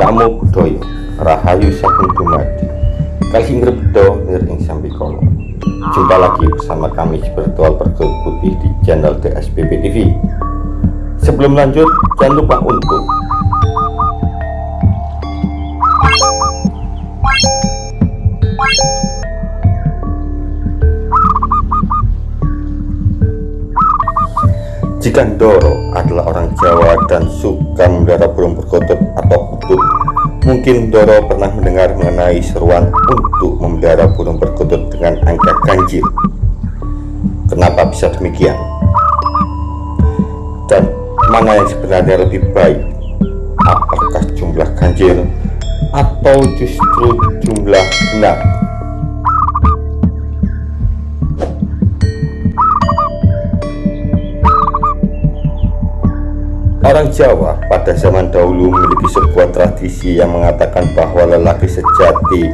Namo Buddhaya Rahayu Sagung Dumadi. Kali Ngrebdo Nir ing Sambikono Jumpa lagi bersama kami Spiritual Pergul Putih di channel DSPP TV Sebelum lanjut jangan lupa untuk Jika Ndoro adalah orang Jawa dan suka memelihara burung perkutut atau utut, mungkin Ndoro pernah mendengar mengenai seruan untuk memelihara burung perkutut dengan angka ganjil. Kenapa bisa demikian? Dan mana yang sebenarnya lebih baik? Apakah jumlah ganjil atau justru jumlah genap? Orang Jawa pada zaman dahulu memiliki sebuah tradisi yang mengatakan bahwa lelaki sejati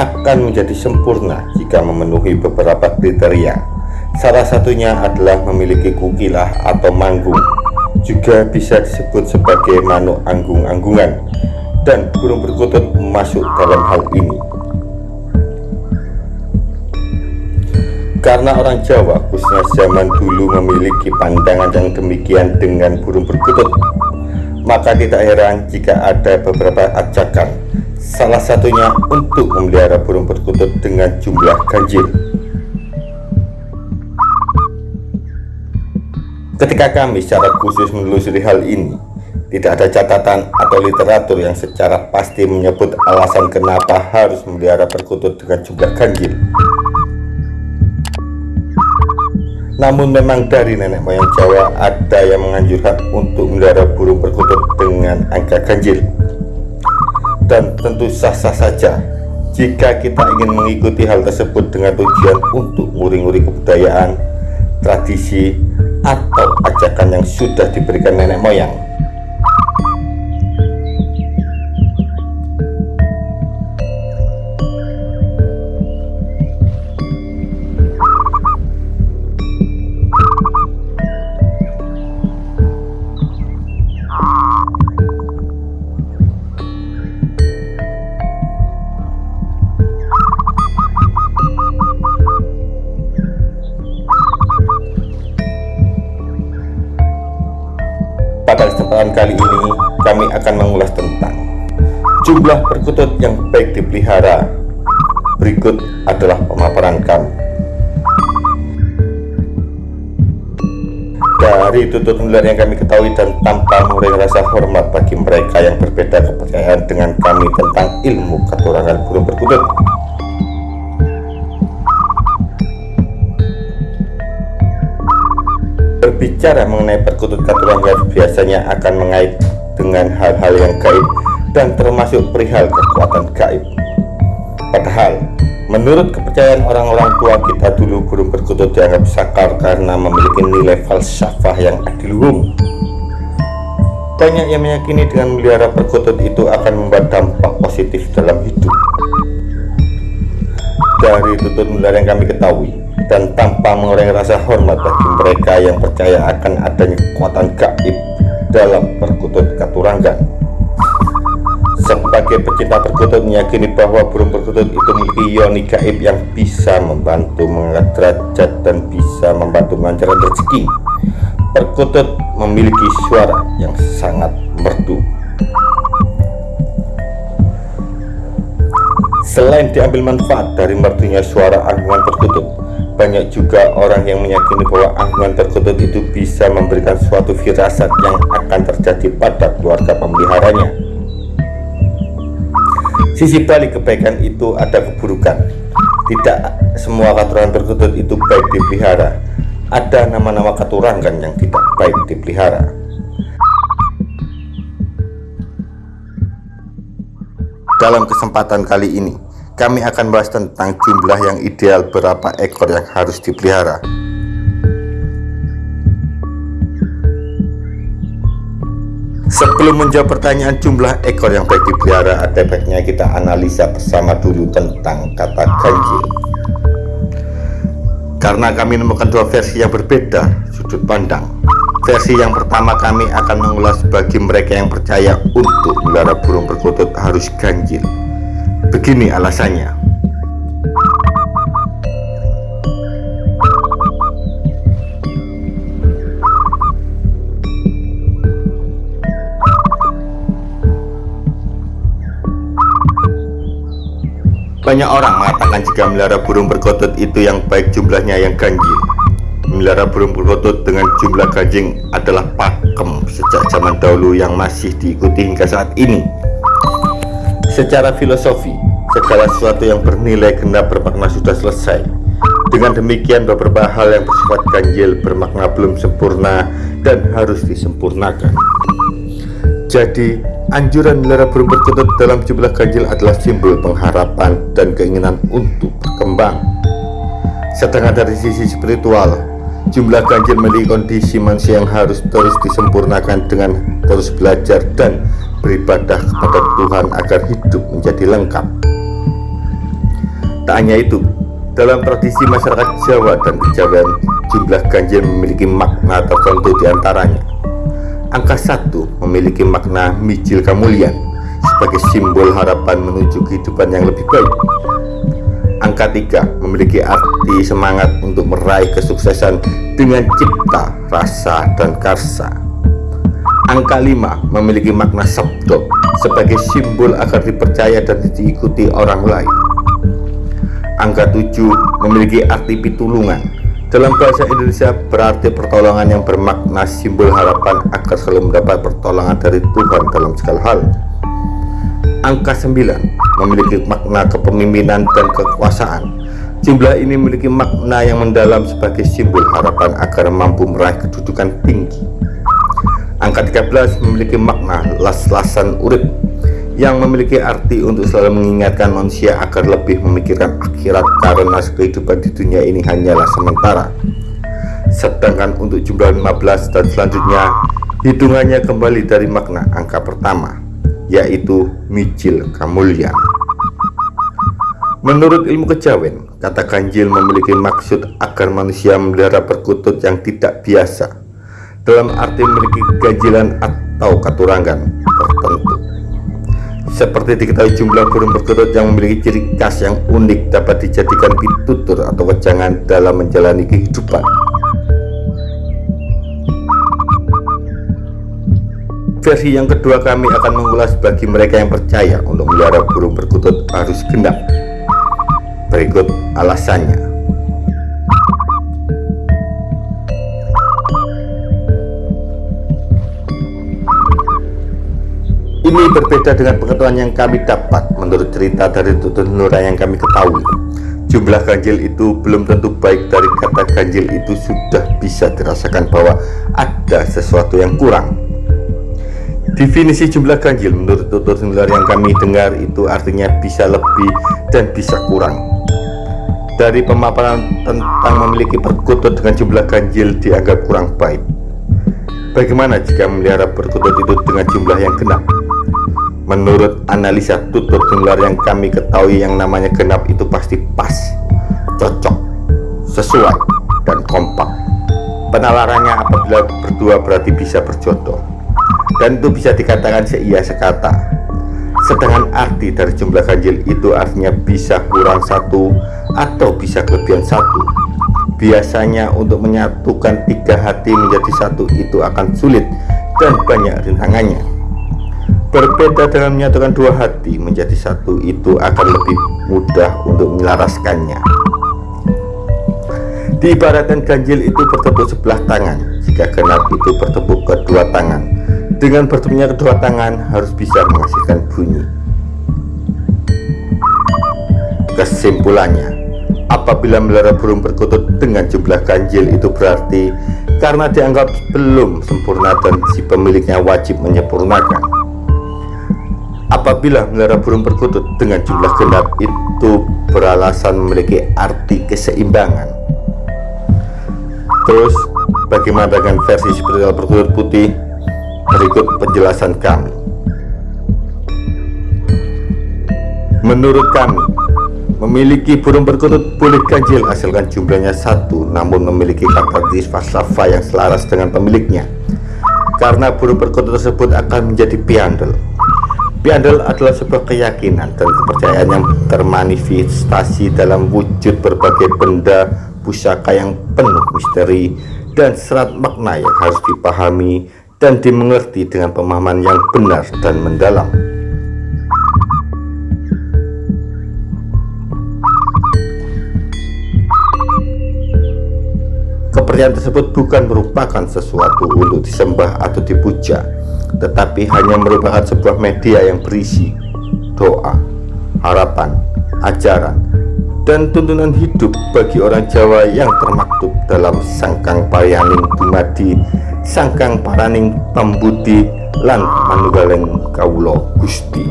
akan menjadi sempurna jika memenuhi beberapa kriteria. Salah satunya adalah memiliki kukilah atau manggung, juga bisa disebut sebagai manuk anggung-anggungan, dan burung perkutut masuk dalam hal ini. Karena orang Jawa khususnya zaman dulu memiliki pandangan yang demikian dengan burung perkutut Maka tidak heran jika ada beberapa ajakan. Salah satunya untuk memelihara burung perkutut dengan jumlah ganjil. Ketika kami secara khusus menelusuri hal ini tidak ada catatan atau literatur yang secara pasti menyebut alasan kenapa harus memelihara perkutut dengan jumlah ganjil Namun memang dari nenek moyang Jawa ada yang menganjurkan untuk melihara burung perkutut dengan angka ganjil. Dan tentu sah-sah saja jika kita ingin mengikuti hal tersebut dengan tujuan untuk nguri-nguri kebudayaan, tradisi, atau ajakan yang sudah diberikan nenek moyang. Kali ini kami akan mengulas tentang jumlah perkutut yang baik dipelihara. Berikut adalah pemaparan kami. Dari tutut nular yang kami ketahui dan tanpa mengurangi rasa hormat bagi mereka yang berbeda kepercayaan dengan kami tentang ilmu keturangan burung perkutut. Berbicara mengenai perkutut katurangan biasanya akan mengait dengan hal-hal yang gaib dan termasuk perihal kekuatan gaib. Padahal, menurut kepercayaan orang-orang tua kita dulu burung perkutut dianggap sakar karena memiliki nilai falsafah yang adiluhung. Banyak yang meyakini dengan melihara perkutut itu akan membuat dampak positif dalam hidup. Dari tutut nular yang kami ketahui, dan tanpa mengurangi rasa hormat bagi mereka yang percaya akan adanya kekuatan gaib dalam perkutut katuranggan. Sebagai pecinta perkutut meyakini bahwa burung perkutut itu memiliki yoni gaib yang bisa membantu mengangkat derajat dan bisa membantu melancarkan rezeki. Perkutut memiliki suara yang sangat merdu. Selain diambil manfaat dari merdunya suara anggungan perkutut, banyak juga orang yang meyakini bahwa anggungan perkutut itu bisa memberikan suatu firasat yang akan terjadi pada keluarga pemeliharanya. Sisi balik kebaikan itu ada keburukan. Tidak semua katurangan perkutut itu baik dipelihara. Ada nama-nama katurangan yang tidak baik dipelihara. Dalam kesempatan kali ini, kami akan bahas tentang jumlah yang ideal berapa ekor yang harus dipelihara. Sebelum menjawab pertanyaan jumlah ekor yang baik dipelihara, ada baiknya kita analisa bersama dulu tentang kata ganjil. Karena kami menemukan dua versi yang berbeda sudut pandang, Versi yang pertama kami akan mengulas bagi mereka yang percaya untuk melihara burung perkutut harus ganjil. Begini alasannya. Banyak orang mengatakan jika melihara burung perkutut itu yang baik jumlahnya yang ganjil. Melihara burung perkutut dengan jumlah ganjing adalah pakem sejak zaman dahulu yang masih diikuti hingga saat ini. Secara filosofi, segala sesuatu yang bernilai genap bermakna sudah selesai. Dengan demikian beberapa hal yang bersifat ganjil bermakna belum sempurna dan harus disempurnakan. Jadi, Anjuran melihara burung perkutut dalam jumlah ganjil adalah simbol pengharapan dan keinginan untuk berkembang. Sedangkan dari sisi spiritual, jumlah ganjil memiliki kondisi manusia yang harus terus disempurnakan dengan terus belajar dan beribadah kepada Tuhan agar hidup menjadi lengkap. Tak hanya itu, dalam tradisi masyarakat Jawa dan Kejawen, jumlah ganjil memiliki makna tertentu di antaranya Angka satu memiliki makna mijil kemuliaan sebagai simbol harapan menuju kehidupan yang lebih baik. Angka tiga memiliki arti semangat untuk meraih kesuksesan dengan cipta, rasa, dan karsa. Angka lima memiliki makna sabdo sebagai simbol agar dipercaya dan diikuti orang lain. Angka tujuh memiliki arti pitulungan dalam bahasa Indonesia berarti pertolongan yang bermakna simbol harapan agar selalu mendapat pertolongan dari Tuhan dalam segala hal. Angka 9 memiliki makna kepemimpinan dan kekuasaan. Jumlah ini memiliki makna yang mendalam sebagai simbol harapan agar mampu meraih kedudukan tinggi. Angka 13 memiliki makna las-lasan urip yang memiliki arti untuk selalu mengingatkan manusia agar lebih memikirkan akhirat karena kehidupan di dunia ini hanyalah sementara. Sedangkan untuk jumlah 15 dan selanjutnya hitungannya kembali dari makna angka pertama yaitu mijil kamulyan menurut ilmu kejawen kata ganjil memiliki maksud agar manusia memelihara perkutut yang tidak biasa. Dalam arti memiliki ganjilan atau katurangan tertentu seperti diketahui jumlah burung perkutut yang memiliki ciri khas yang unik dapat dijadikan pitutur atau wejangan dalam menjalani kehidupan. Versi yang kedua kami akan mengulas bagi mereka yang percaya untuk melihara burung perkutut harus genap. Berikut alasannya. Ini berbeda dengan pengetahuan yang kami dapat menurut cerita dari tutur Nura yang kami ketahui. Jumlah ganjil itu belum tentu baik dari kata ganjil itu sudah bisa dirasakan bahwa ada sesuatu yang kurang. Definisi jumlah ganjil menurut tutur Nura yang kami dengar itu artinya bisa lebih dan bisa kurang. Dari pemaparan tentang memiliki perkutut dengan jumlah ganjil dianggap kurang baik. Bagaimana jika memelihara perkutut itu dengan jumlah yang genap? Menurut analisa tutur tular yang kami ketahui yang namanya genap itu pasti pas, cocok, sesuai, dan kompak. Penalarannya apabila berdua berarti bisa berjodoh. Dan itu bisa dikatakan seia sekata. Sedangkan arti dari jumlah ganjil itu artinya bisa kurang satu atau bisa kelebihan satu. Biasanya untuk menyatukan tiga hati menjadi satu itu akan sulit dan banyak rintangannya Berbeda dengan menyatukan dua hati menjadi satu itu akan lebih mudah untuk menyelaraskannya. Diibaratkan ganjil itu bertepuk sebelah tangan, jika genap itu bertepuk kedua tangan. Dengan bertemunya kedua tangan harus bisa menghasilkan bunyi. Kesimpulannya, apabila melihara burung perkutut dengan jumlah ganjil itu berarti karena dianggap belum sempurna dan si pemiliknya wajib menyempurnakan apabila melihara burung perkutut dengan jumlah genap itu beralasan memiliki arti keseimbangan. Terus bagaimana dengan versi spiritual perkutut putih? Berikut penjelasan kami. Menurut kami Memiliki burung perkutut boleh ganjil asalkan jumlahnya satu namun memiliki karakteristik falsafah yang selaras dengan pemiliknya. Karena burung perkutut tersebut akan menjadi piandel Piandel adalah sebuah keyakinan dan kepercayaan yang termanifestasi dalam wujud berbagai benda pusaka yang penuh misteri dan serat makna yang harus dipahami dan dimengerti dengan pemahaman yang benar dan mendalam. Kepercayaan tersebut bukan merupakan sesuatu untuk disembah atau dipuja, tetapi hanya merupakan sebuah media yang berisi doa, harapan, ajaran, dan tuntunan hidup bagi orang Jawa yang termaktub dalam Sangkang Parianing Dumadi, Sangkang Paraning Pambudi, lan Manunggaling Kawulo Gusti.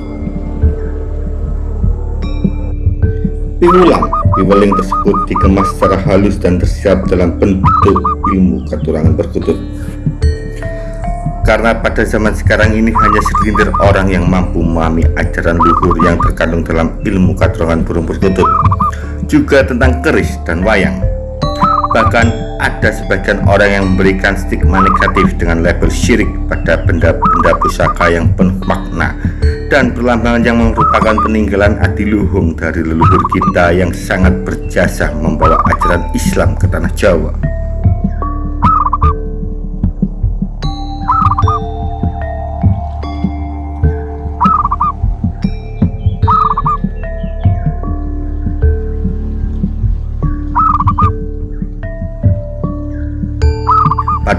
Piwulang Piweling tersebut dikemas secara halus dan tersiap dalam bentuk ilmu katurangan berkutut karena pada zaman sekarang ini hanya segelintir orang yang mampu memahami ajaran luhur yang terkandung dalam ilmu katurangan burung perkutut juga tentang keris dan wayang. Bahkan ada sebagian orang yang memberikan stigma negatif dengan label syirik pada benda-benda pusaka yang penuh makna dan perlambangan yang merupakan peninggalan adiluhung dari leluhur kita yang sangat berjasa membawa ajaran Islam ke tanah Jawa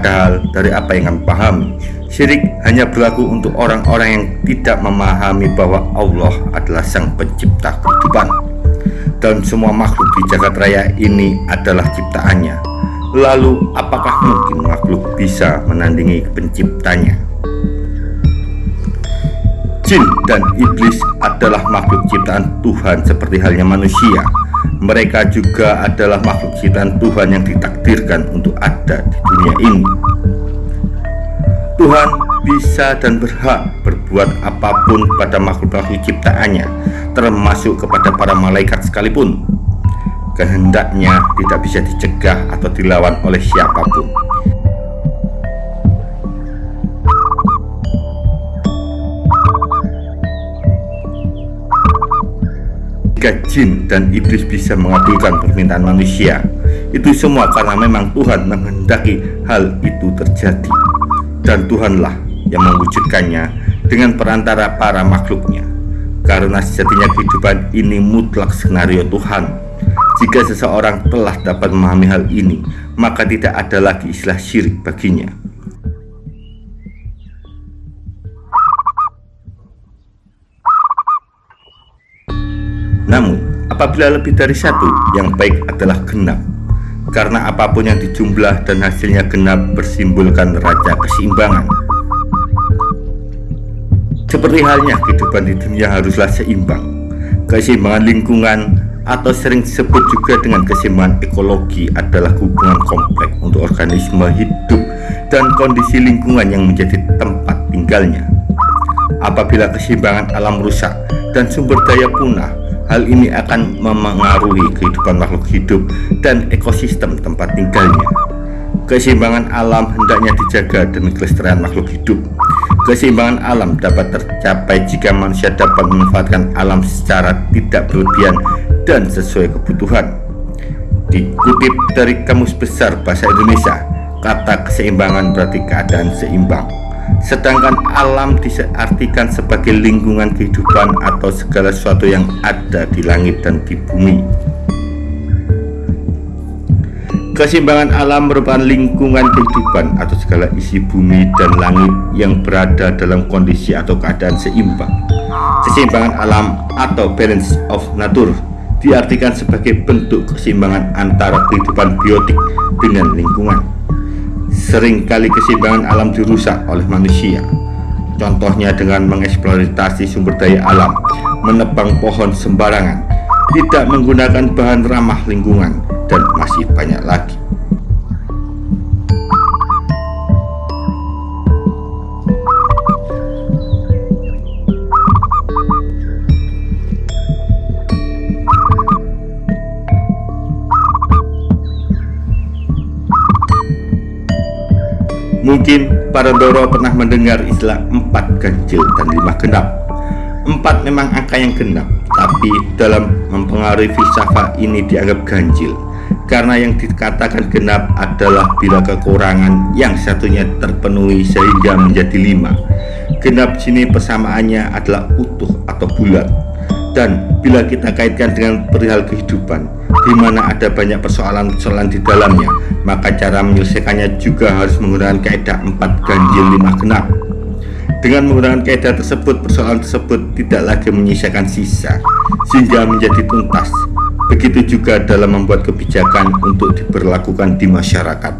Padahal dari apa yang kami pahami, syirik hanya berlaku untuk orang-orang yang tidak memahami bahwa Allah adalah sang pencipta kehidupan dan semua makhluk di jagat raya ini adalah ciptaannya. Lalu apakah mungkin makhluk bisa menandingi penciptanya? Jin dan iblis adalah makhluk ciptaan Tuhan seperti halnya manusia mereka juga adalah makhluk ciptaan Tuhan yang ditakdirkan untuk ada di dunia ini. Tuhan bisa dan berhak berbuat apa pun pada makhluk-makhluk ciptaannya, termasuk kepada para malaikat sekalipun. Kehendaknya tidak bisa dicegah atau dilawan oleh siapa pun. Jika jin dan iblis bisa mengabulkan permintaan manusia itu semua karena memang Tuhan menghendaki hal itu terjadi. Dan Tuhanlah yang mewujudkannya dengan perantara para makhluknya. Karena sejatinya kehidupan ini mutlak skenario Tuhan. Jika seseorang telah dapat memahami hal ini maka tidak ada lagi istilah syirik baginya apabila lebih dari satu, yang baik adalah genap. Karena apa pun yang dijumlah dan hasilnya genap bersimbolkan raja keseimbangan. Seperti halnya kehidupan di dunia haruslah seimbang. Keseimbangan lingkungan atau sering disebut juga dengan keseimbangan ekologi adalah hubungan kompleks untuk organisme hidup dan kondisi lingkungan yang menjadi tempat tinggalnya. Apabila keseimbangan alam rusak dan sumber daya punah, Hal ini akan memengaruhi kehidupan makhluk hidup dan ekosistem tempat tinggalnya. Keseimbangan alam hendaknya dijaga demi kelestarian makhluk hidup. Keseimbangan alam dapat tercapai jika manusia dapat memanfaatkan alam secara tidak berlebihan dan sesuai kebutuhan. Dikutip dari Kamus Besar Bahasa Indonesia, kata keseimbangan berarti keadaan seimbang. Sedangkan alam diartikan sebagai lingkungan kehidupan atau segala sesuatu yang ada di langit dan di bumi. Keseimbangan alam merupakan lingkungan kehidupan atau segala isi bumi dan langit yang berada dalam kondisi atau keadaan seimbang. Keseimbangan alam atau balance of nature diartikan sebagai bentuk keseimbangan antara kehidupan biotik dengan lingkungan. Seringkali keseimbangan alam dirusak oleh manusia. Contohnya dengan mengeksploitasi sumber daya alam Menebang pohon sembarangan Tidak menggunakan bahan ramah lingkungan Dan masih banyak lagi Mungkin para Doro pernah mendengar istilah empat ganjil dan lima genap. Empat memang angka yang genap, tapi dalam mempengaruhi filsafat ini dianggap ganjil. Karena yang dikatakan genap adalah bila kekurangan yang satunya terpenuhi sehingga menjadi lima. Genap sini persamaannya adalah utuh atau bulat. Dan bila kita kaitkan dengan perihal kehidupan, di mana ada banyak persoalan-persoalan di dalamnya, maka cara menyelesaikannya juga harus menggunakan kaidah 4 ganjil 5 genap. Dengan menggunakan kaidah tersebut, persoalan tersebut tidak lagi menyisakan sisa, sehingga menjadi tuntas. Begitu juga dalam membuat kebijakan untuk diberlakukan di masyarakat.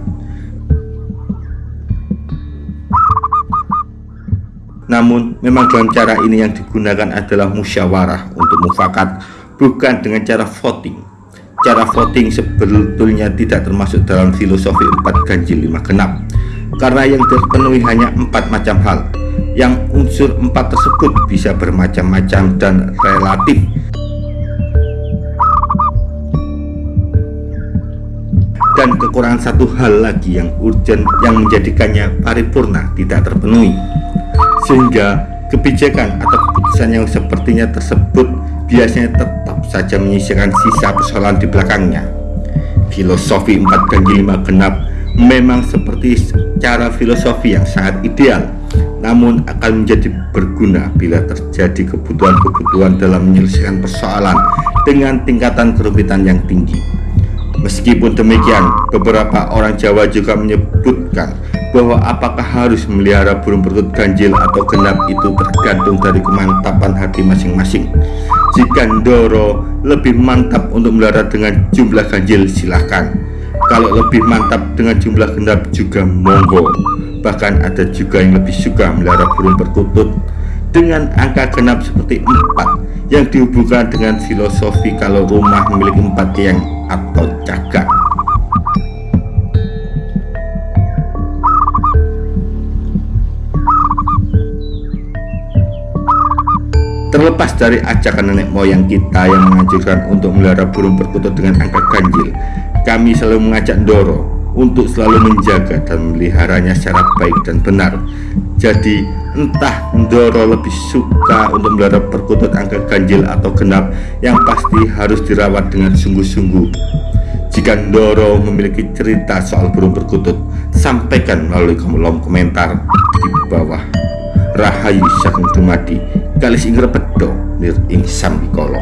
Namun, memang dalam cara ini yang digunakan adalah musyawarah untuk mufakat, bukan dengan cara voting cara voting sebetulnya tidak termasuk dalam filosofi empat ganjil lima genap. Karena yang terpenuhi hanya empat macam hal. Yang unsur empat tersebut bisa bermacam-macam dan relatif. Dan kekurangan satu hal lagi yang urgent yang menjadikannya paripurna tidak terpenuhi. Sehingga kebijakan atau keputusan yang sepertinya tersebut biasanya tetap saja menyisihkan sisa persoalan di belakangnya. Filosofi empat ganjil lima genap memang seperti cara filosofi yang sangat ideal, namun akan menjadi berguna bila terjadi kebutuhan-kebutuhan dalam menyelesaikan persoalan dengan tingkatan kerumitan yang tinggi. Meskipun demikian, beberapa orang Jawa juga menyebutkan bahwa apakah harus memelihara burung perkutut ganjil atau genap itu tergantung dari kemantapan hati masing-masing. Jika Ndoro lebih mantap untuk melihara dengan jumlah ganjil silahkan Kalau lebih mantap dengan jumlah genap juga monggo. Bahkan ada juga yang lebih suka melihara burung perkutut Dengan angka genap seperti 4 Yang dihubungkan dengan filosofi kalau rumah memiliki 4 tiang atau cagar Terlepas dari ajakan nenek moyang kita yang menganjurkan untuk melihara burung perkutut dengan angka ganjil, kami selalu mengajak Doro untuk selalu menjaga dan meliharanya secara baik dan benar. Jadi, entah Doro lebih suka untuk melihara perkutut angka ganjil atau genap, yang pasti harus dirawat dengan sungguh-sungguh. Jika Doro memiliki cerita soal burung perkutut, sampaikan melalui kolom komentar di bawah. Rahayu Sagung Dumadi kalis ing repedo nir ing sambikala